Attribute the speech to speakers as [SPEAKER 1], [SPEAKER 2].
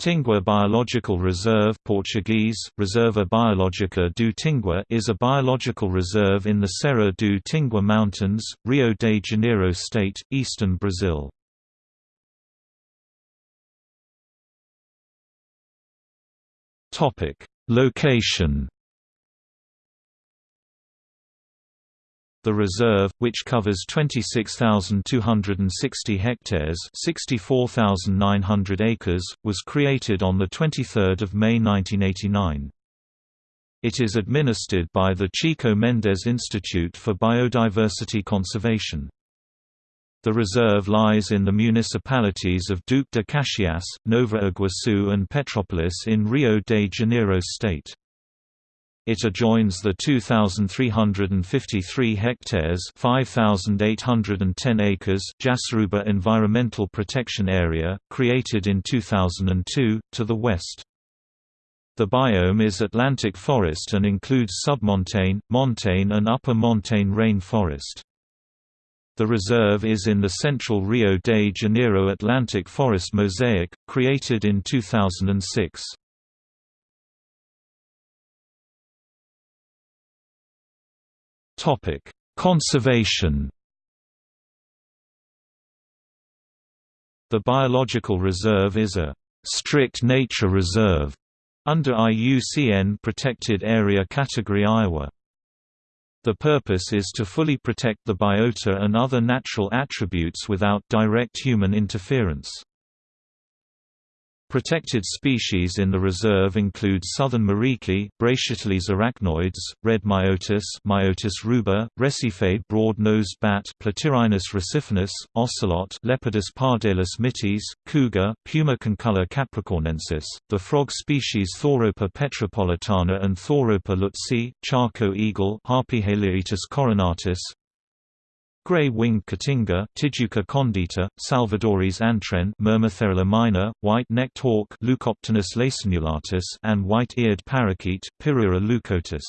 [SPEAKER 1] Tingua Biological Reserve Portuguese, Reserva Biológica do Tingua is a biological reserve in the Serra do Tingua Mountains, Rio de Janeiro State, eastern Brazil. Location The reserve, which covers 26,260 hectares 64,900 acres, was created on 23 May 1989. It is administered by the Chico Mendes Institute for Biodiversity Conservation. The reserve lies in the municipalities of Duque de Caxias, Nova Iguaçu and Petrópolis in Rio de Janeiro state. It adjoins the 2,353 hectares 5,810 acres Jaceruba Environmental Protection Area, created in 2002, to the west. The biome is Atlantic forest and includes submontane, montane and upper montane rainforest. The reserve is in the central Rio de Janeiro Atlantic Forest Mosaic, created in 2006. Topic: Conservation. The biological reserve is a strict nature reserve under IUCN Protected Area Category Iowa. The purpose is to fully protect the biota and other natural attributes without direct human interference. Protected species in the reserve include southern muriqui, Brachyteles arachnoides, red myotis, Myotis ruber, Recife broad-nosed bat, Platyrrhinus recifinus, ocelot, Leopardus pardalis mitis, cougar, Puma concolor capricornensis, the frog species Thoropa petropolitana and Thoropa lutzi, Chaco eagle, Harpyhaliaetus coronatus, Gray-winged cotinga Tijuca condita, Salvadori's antwren Myrmotherula minor, white-necked hawk Leucopternis lacernulatus and white-eared parakeet Pyrrhura leucotis.